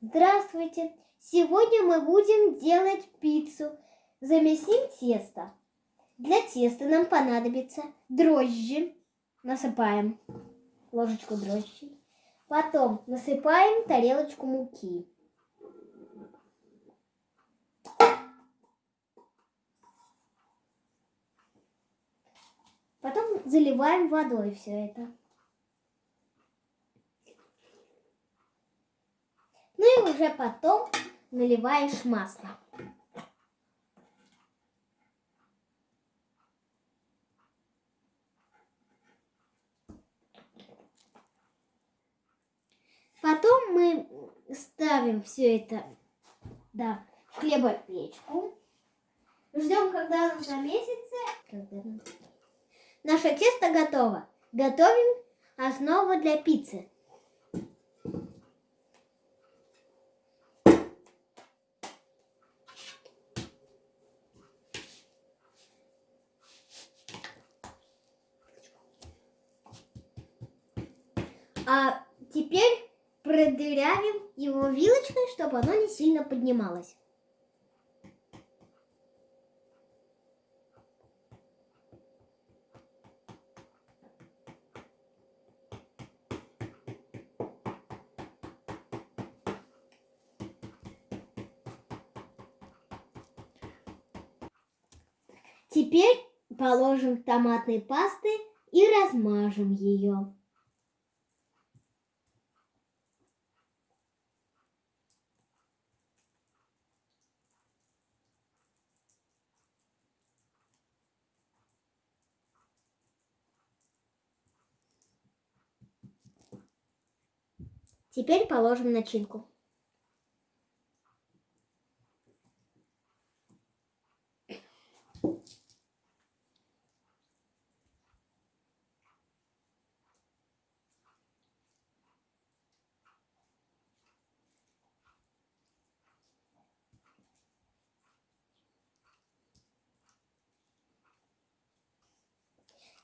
Здравствуйте! Сегодня мы будем делать пиццу. Замесим тесто. Для теста нам понадобится дрожжи. Насыпаем ложечку дрожжей. Потом насыпаем тарелочку муки. Потом заливаем водой все это. Ну и уже потом наливаешь масло. Потом мы ставим все это да, в хлебопечку. Ждем, когда оно замесится. Наше тесто готово. Готовим основу для пиццы. А теперь продырявим его вилочкой, чтобы оно не сильно поднималось. Теперь положим томатной пасты и размажем ее. Теперь положим начинку.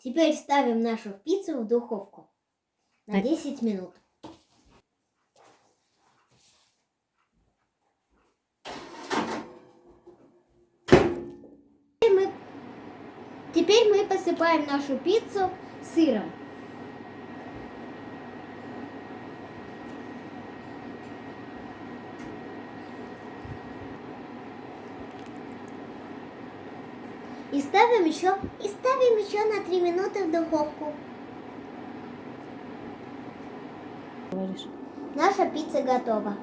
Теперь ставим нашу пиццу в духовку на 10 минут. Теперь мы посыпаем нашу пиццу сыром. И ставим еще, и ставим еще на 3 минуты в духовку. Наша пицца готова.